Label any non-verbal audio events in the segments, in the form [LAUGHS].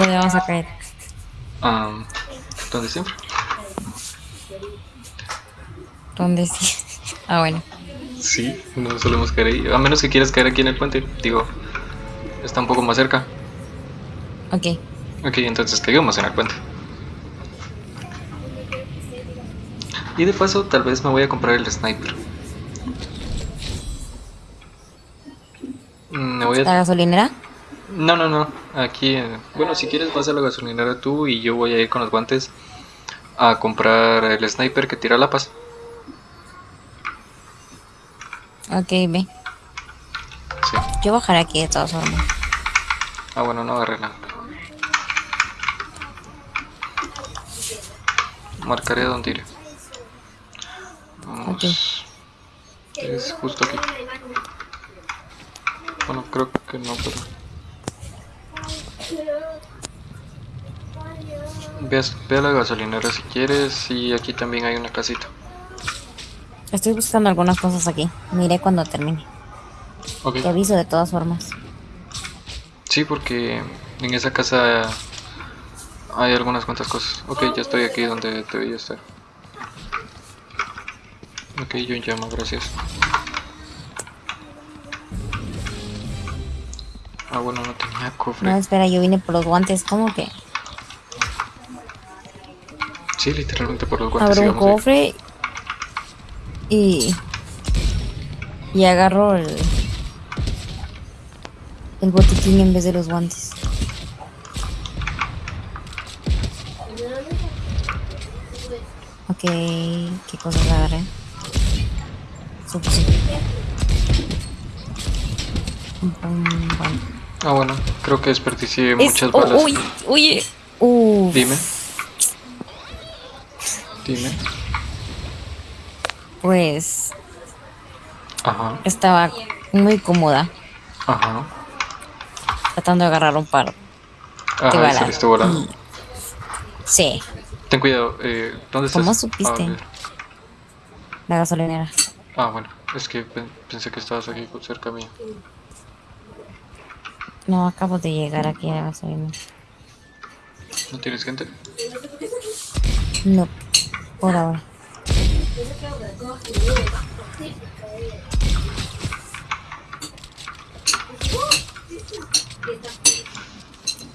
¿Dónde vamos a caer? Ah, ¿Dónde siempre? ¿Dónde sí? Ah, bueno. Sí, no solemos caer ahí. A menos que quieras caer aquí en el puente. Digo, está un poco más cerca. Ok. Ok, entonces caigamos en el puente. Y de paso, tal vez me voy a comprar el sniper. Mm, Me voy ¿La a... gasolinera? No, no, no. Aquí, eh, bueno, si quieres vas a la gasolinera tú y yo voy a ir con los guantes a comprar el sniper que tira la paz. Ok, ve. Sí. Yo bajaré aquí de todas formas. Ah, bueno, no agarré nada. Marcaré dónde iré. Vamos. Ok. Es justo aquí. Bueno, creo que no, pero. Ve a, ve a la gasolinera si quieres y aquí también hay una casita. Estoy buscando algunas cosas aquí. Miré cuando termine. Te aviso de todas formas. Sí, porque en esa casa hay algunas cuantas cosas. Ok, ya estoy aquí donde debería estar. Ok, yo en llama, gracias. Ah, bueno, no tenía cofre. No, espera, yo vine por los guantes. ¿Cómo que? Sí, literalmente por los guantes. Abro un cofre y. Y agarro el. El botiquín en vez de los guantes. Ok, ¿qué cosas agarré? Un buen- Ah, bueno, creo que desperdicié Es- muchas oh, balas. uy, oye, uf. Dime. Dime. Pues Ajá, estaba muy cómoda ajá. tratando de agarrar un par. Ajá, saliste volando. Sí, Ten cuidado, eh, ¿dónde estás? ¿Cómo supiste? Ah, la gasolinera. Ah, bueno, es que pen- pensé que estabas aquí cerca mío. No, acabo de llegar aquí a la gasolinera. ¿No tienes gente? No, por ahora.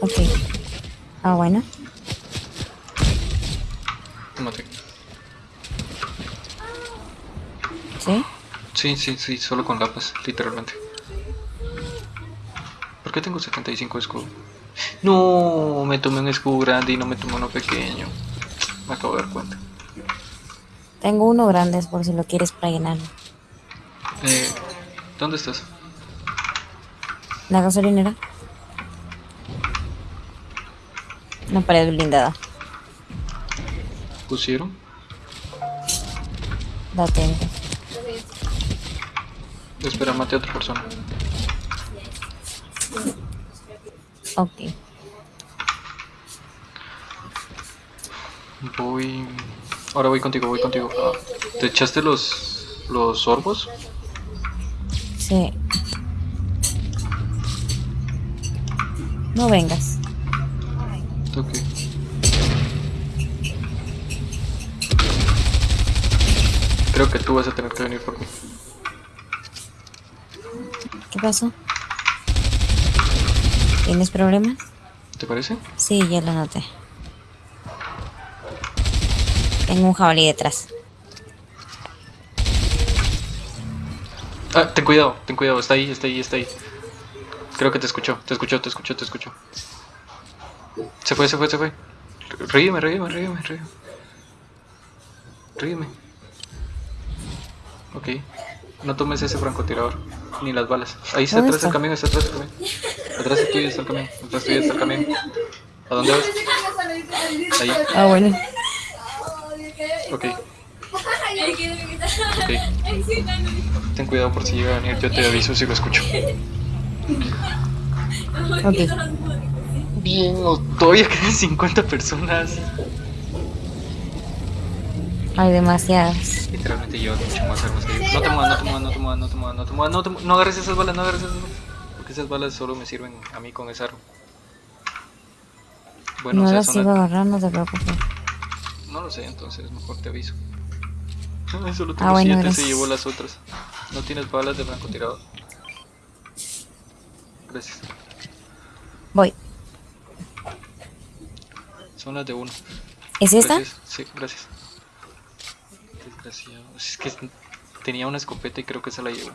Ok. Ah, bueno. Mate. ¿Sí? Sí, sí, sí, solo con lápiz, literalmente. ¿Por qué tengo 75 escudo? No, me tomé un escudo grande y no me tomé uno pequeño. Me acabo de dar cuenta. Tengo uno grande por si lo quieres para llenarlo. Eh, ¿Dónde estás? La gasolinera. Una pared blindada. ¿Pusieron? Date. Espera, mate a otra persona. Ok. Voy... Ahora voy contigo, voy contigo. Ah, ¿Te echaste los, los sorbos? Sí. No vengas. Ok. Creo que tú vas a tener que venir por mí. ¿Qué pasó? ¿Tienes problemas? ¿Te parece? Sí, ya lo noté. Tengo un jabalí detrás. Ah, ten cuidado, ten cuidado, está ahí, está ahí, está ahí. Creo que te escuchó, te escuchó, te escuchó, te escuchó. Se fue, se fue, se fue. Ríeme, ríeme, ríeme, ríeme. Ríeme. Ok. No tomes ese francotirador, ni las balas. Ahí está ¿Dónde atrás el camión, está atrás el camión. Atrás tuyo está el camión, atrás tuyo está el camión. ¿A dónde vas? Ahí, Ah, bueno. Ok. Ok. Ten cuidado por si llega a venir, yo te aviso si lo escucho. Ok. Bien, o- todavía quedan 50 personas. Hay demasiadas. Literalmente llevan mucho más armas que yo. No te muevas, no te muevas, no te muevas, no te muevas, no te muevas, no te mu- no agarres esas balas, no agarres esas balas. Porque esas balas solo me sirven a mí con esa arma. Bueno, no o sea, las son iba a las- agarrar, no te preocupes. No lo sé, entonces mejor te aviso. [LAUGHS] Solo tengo Ah, bueno, siete, se llevó las otras. ¿No tienes balas de francotirador? Gracias. Voy. Son las de uno. ¿Es esta? Gracias. Sí, gracias. Desgraciado. Es que tenía una escopeta y creo que se la llevó.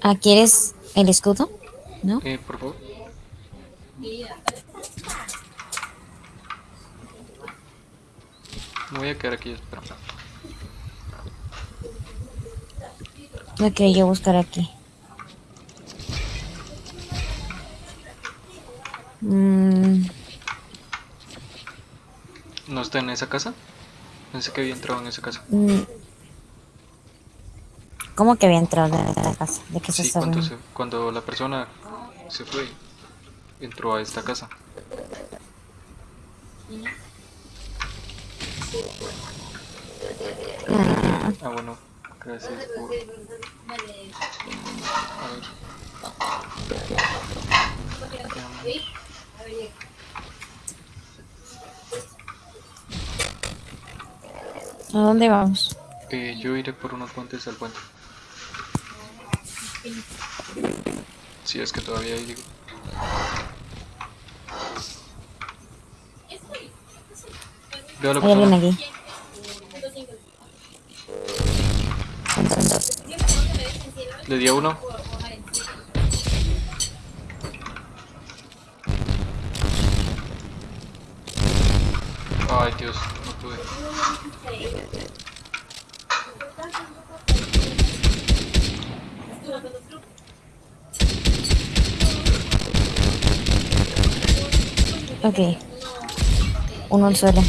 Ah, ¿quieres el escudo? ¿No? Eh, por favor. Me voy a quedar aquí, espera. Ok, yo buscar aquí. Mm, ¿No está en esa casa? Pensé que había entrado en esa casa. mm. ¿Cómo que había entrado en la casa? ¿De qué se Sí, cuando, se- cuando la persona se fue, entró a esta casa. Ah, bueno, gracias por... A ver. ¿A dónde vamos? Eh, yo iré por unos puentes al puente. Si es que todavía hay, digo. Veo a la persona. aquí. Le di a uno. Ay, Dios, no pude. Ok. Uno al suelo.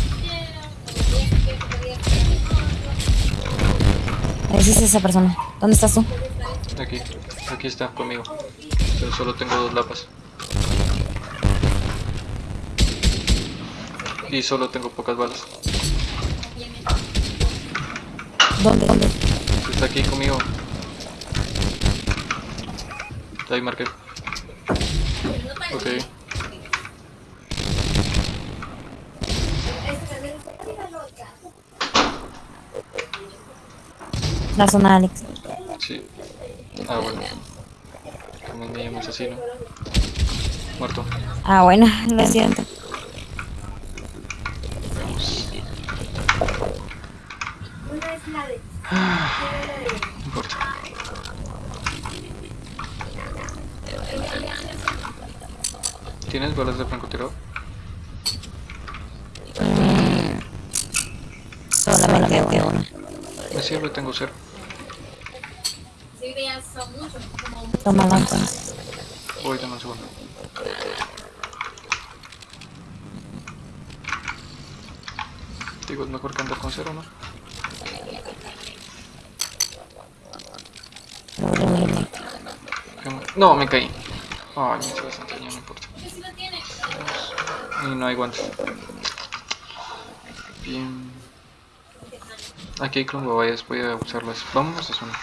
Esa persona. ¿Dónde estás tú? Aquí, aquí está conmigo. Pero solo tengo dos lapas. Y solo tengo pocas balas. ¿Dónde? ¿Dónde? Está aquí conmigo. Ahí marqué. Ok. La zona de Alex. Sí. Ah, bueno. También me llamo asesino. Muerto. Ah, bueno, lo siento. No importa. ¿Tienes balas de francotirador? Solamente uno. Sirve, tengo cero. Tómala entonces. Voy, dame un segundo. Digo, es mejor que andar con cero, ¿no? ¿Qué me- No, me caí. Ay, me hice bastante daño, no importa. Y no hay guantes. Bien. Aquí hay clongobayas, voy a usarlas. Vamos a zona.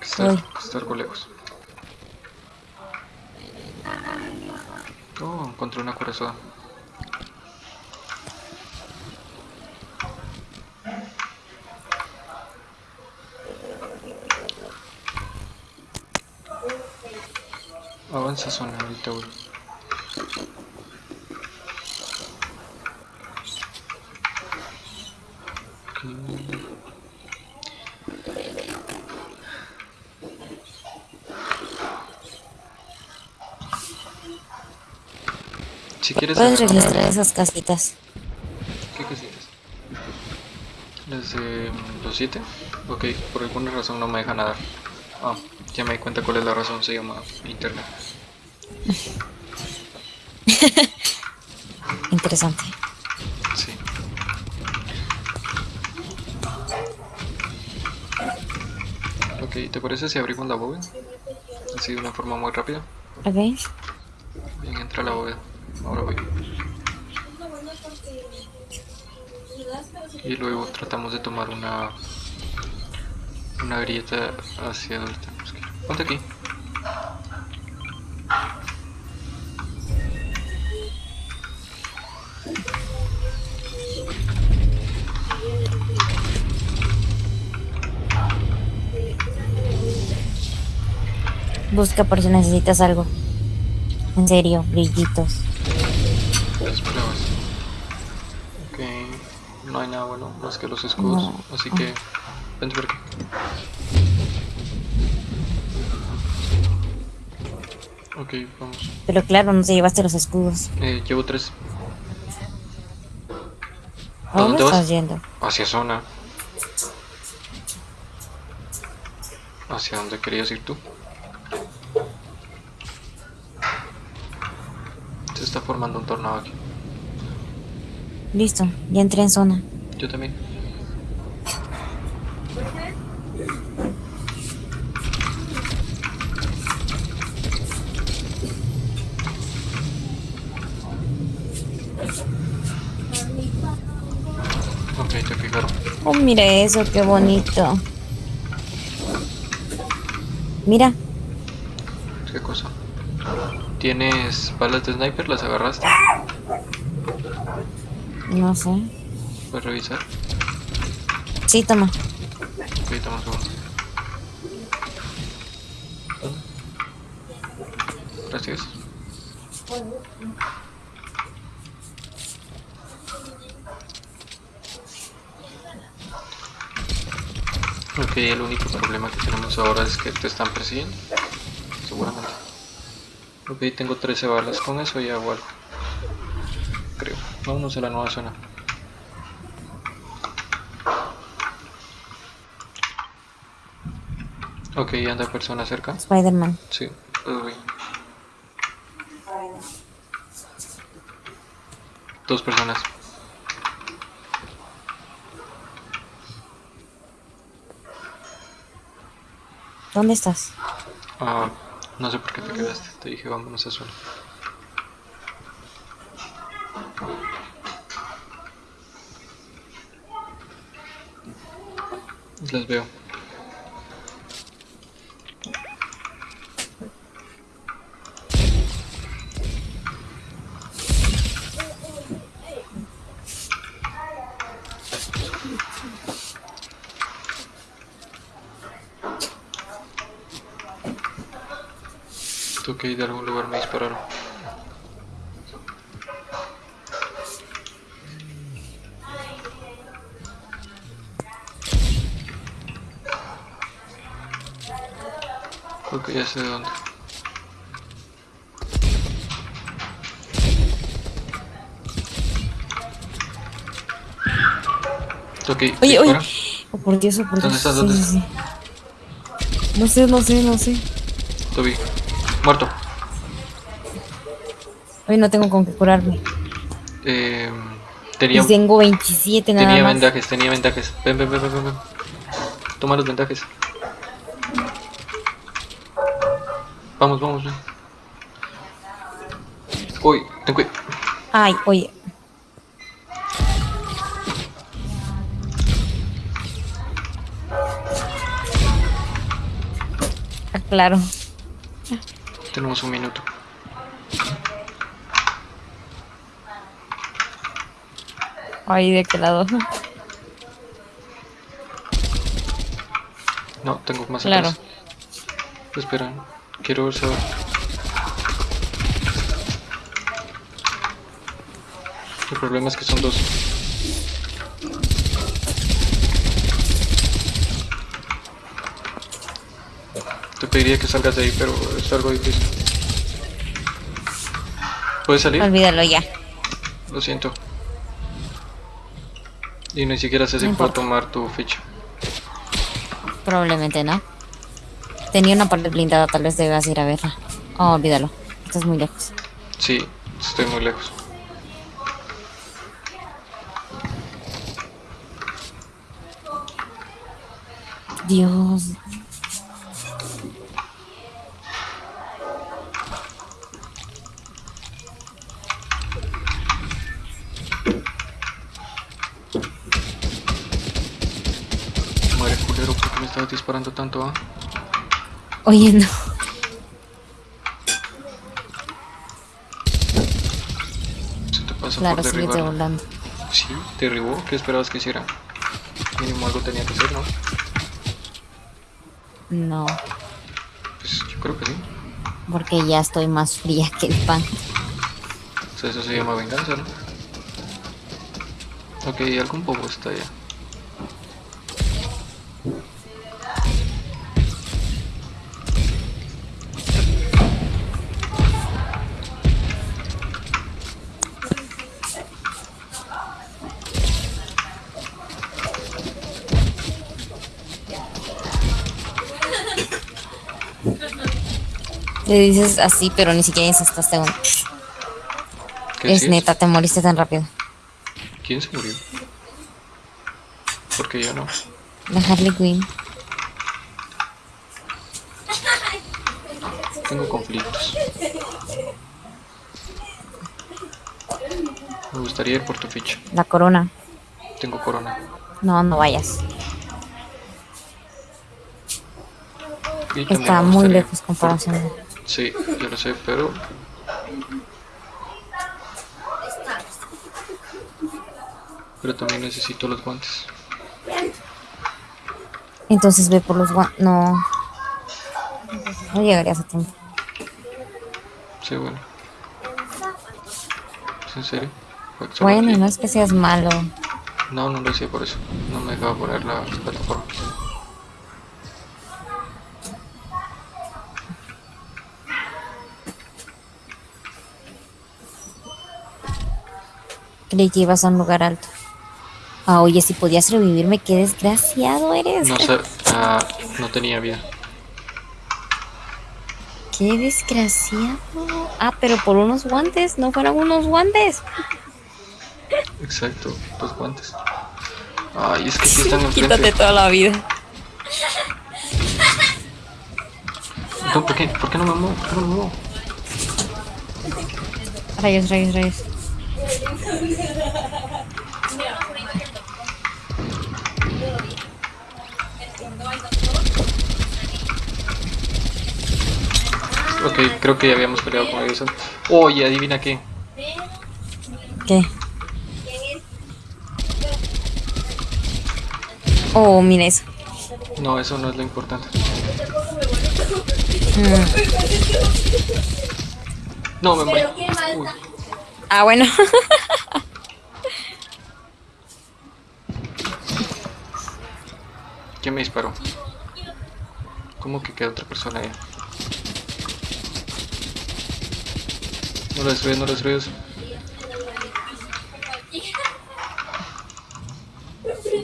Está, lejos. Oh, encontré una corazón. Avanza zona, ahorita voy. Ok. Si quieres Puedes agarrar- registrar esas casitas. ¿Qué cositas? ¿Las de mm, los 7? Ok, por alguna razón no me deja nadar. Ah, ya me di cuenta cuál es la razón, se llama internet. [LAUGHS] Interesante. Sí. Ok, ¿te parece si abrimos la bóveda? Así de una forma muy rápida. Ok. Bien, entra la bóveda. Ahora voy. Y luego tratamos de tomar una Una grieta hacia donde tenemos que ir. Ponte aquí. Busca por si necesitas algo. En serio, brillitos. Bueno más que los escudos. No. Así que. Vente por aquí. Ok, vamos. Pero claro, no te llevaste los escudos. Eh, llevo tres. ¿A dónde dónde vas? estás yendo? Hacia zona. ¿Hacia dónde querías ir tú? Se está formando un tornado aquí. Listo, ya entré en zona. Yo también. Ok, te. Oh, mira eso, qué bonito. Mira, ¿Qué cosa? ¿Tienes balas de sniper? ¿Las agarraste? no sé. ¿Puedes revisar? Sí, toma. Ok, toma segundo. Gracias. Ok, el único problema que tenemos ahora es que te están persiguiendo. Seguramente. Ok, tengo 13 balas. Con eso ya algo. Creo. Vámonos a la nueva zona. Ok, anda persona cerca. Spider-Man. Sí, uy. Dos personas. ¿Dónde estás? Ah, no sé por qué te quedaste. Te dije vámonos a zona. Las veo. Ir de algún lugar me dispararon. Que ya sé de dónde. Ir. Oye, oye. Oh, por Dios, oh, por ¿Dónde Dios. estás? Sí, ¿Dónde sí, sí. No sé, no sé, no sé. Toby. Muerto. Hoy no tengo con qué curarme. Eh, tenía, Y tengo 27 nada tenía más. vendajes, tenía vendajes. Ven, ven, ven, ven, ven, ven. Toma los vendajes. Vamos, vamos, ven. Uy, ten cuidado. Ay, oye. Ah, claro. Tenemos un minuto. Ay, ¿de qué lado? No, tengo más Claro. atrás. Espera, quiero saber. El problema es que son dos. Te pediría que salgas de ahí, pero es algo difícil. ¿Puedes salir? Olvídalo ya. Lo siento. Y ni siquiera sé si No puedo importa. tomar tu ficha. Probablemente no. Tenía una pared blindada, tal vez debas ir a verla. Oh, olvídalo. Estás muy lejos. Sí, estoy muy lejos. Dios. Pero ¿por qué me estabas disparando tanto, ah? Oye, no. Se te pasa Claro, por sigue derribar. volando. Sí, derribó. ¿Qué esperabas que hiciera? Mínimo algo tenía que hacer, ¿no? No, Pues yo creo que sí. porque ya estoy más fría que el pan. O sea, eso se llama venganza, ¿no? Ok, algún bobo está allá. Le dices así, pero ni siquiera dices hasta segundo. ¿Qué Es neta, te moriste tan rápido. ¿Quién se murió? Porque yo no. La Harley Quinn. Tengo conflictos. Me gustaría ir por tu ficha. La corona. Tengo corona. No, no vayas. Está muy lejos comparación. Sí, yo lo sé, pero... Pero también necesito los guantes. Entonces ve por los guantes. No. No llegarías a tiempo. Sí, bueno. ¿Es en serio? Bueno, no es que seas malo. No, no lo decía por eso. No me dejaba poner la plataforma. Que ibas a un lugar alto. Ah, oye, si podías revivirme, qué desgraciado eres. No sé, ah, no tenía vida. Qué desgraciado. Ah, pero por unos guantes, no fueron unos guantes. Exacto, los guantes. Ay, es que aquí están enfrente. Quítate toda la vida. No, ¿por qué? ¿Por qué no me muevo? ¿Por qué no me muevo? Rayos, rayos, rayos. Ok, creo que ya habíamos peleado con ellos. Oye, adivina qué. ¿Qué? Oh, mira eso. No, eso no es lo importante. Mm. No, me morí. Uy, Ah, bueno. [LAUGHS] ¿quién me disparó? ¿Cómo que queda otra persona ahí? No lo destruyes, no lo destruyes.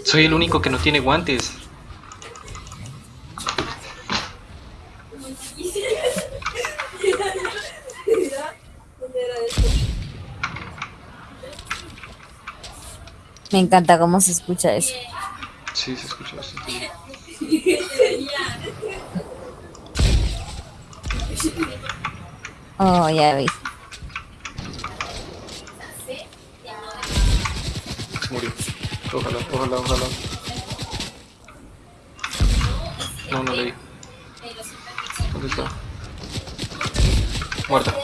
Soy el único que no tiene guantes. Me encanta cómo se escucha eso. Sí, se escucha bastante bien. [LAUGHS] Oh, ya vi. Se murió. Ojalá, ojalá, ojalá. No, no le di. ¿Dónde está? Muerta.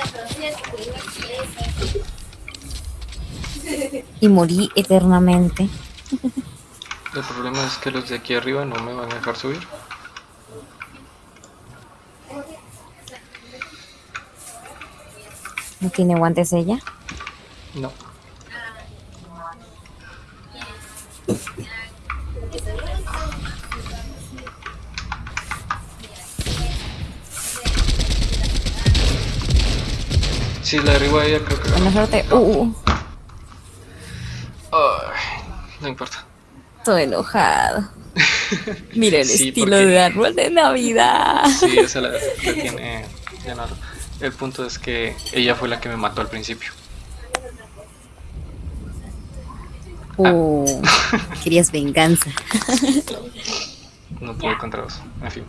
Y morí eternamente. El problema es que los de aquí arriba no me van a dejar subir. ¿No tiene guantes ella? No. Si la derriba ella, creo que Buena suerte. Uh, uh. Ay, no importa. Estoy enojado. Mira el Sí, estilo porque- de árbol de Navidad. Sí, esa la, la tiene Leonardo. El punto es que ella fue la que me mató al principio. Uh, querías venganza. No pude contra dos. En fin.